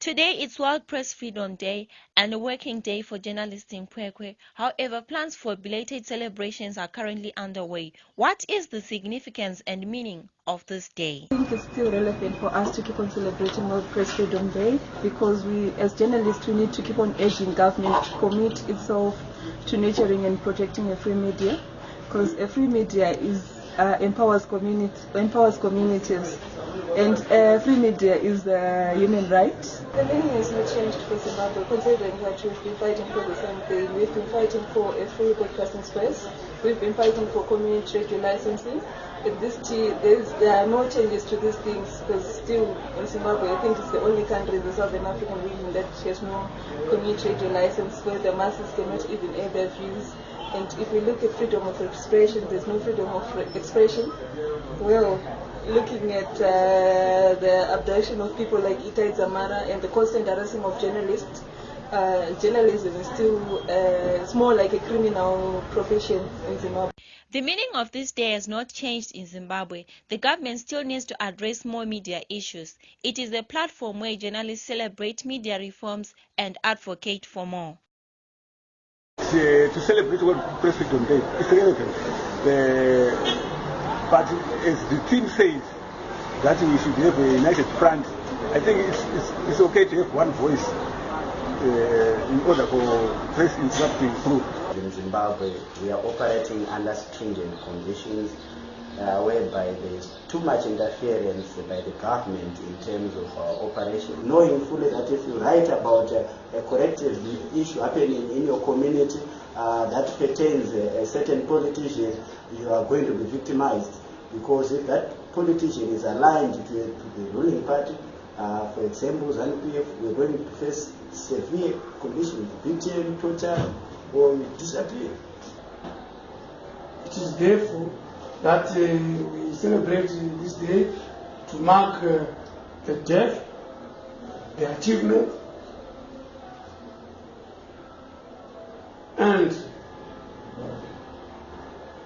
Today is World Press Freedom Day and a working day for journalists in Kwekwe. However, plans for belated celebrations are currently underway. What is the significance and meaning of this day? I think it's still relevant for us to keep on celebrating World Press Freedom Day because we, as journalists, we need to keep on urging government to commit itself to nurturing and protecting a free media because a free media is uh, empowers community empowers communities and uh, free media is a human right. The meaning has not changed for Zimbabwe considering that we've been fighting for the same thing. We've been fighting for a free broadcasting space. We've been fighting for community radio licensing. This t- there are no changes to these things because still in Zimbabwe, I think it's the only country in the Southern African region that has no community radio license where the masses cannot even air their views. And if we look at freedom of expression, there's no freedom of expression. Well, looking at uh, the abduction of people like Itai Dzamara and the constant harassment of journalists, uh, journalism is still uh, it's more like a criminal profession in Zimbabwe. The meaning of this day has not changed in Zimbabwe. The government still needs to address more media issues. It is a platform where journalists celebrate media reforms and advocate for more. Uh, to celebrate Press Freedom Day is relevant. The, but as the team says, that we should have a united front, I think it's, it's, it's okay to have one voice uh, in order for press interrupting through. In Zimbabwe, we are operating under stringent conditions uh, whereby there is too much interference by the government in terms of our operation, knowing fully that if you write about uh, a corrective issue happening in your community uh, that pertains a, a certain politician, you are going to be victimized because if that politician is aligned to, to the ruling party, uh, for example, ZANU-PF, we're going to face severe conditions, BTM, torture, or disappear. It is therefore that uh, we celebrate this day to mark uh, the death, the achievement, and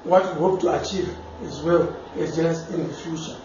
what we hope to achieve as well as just in the future.